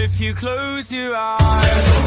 if you close your eyes.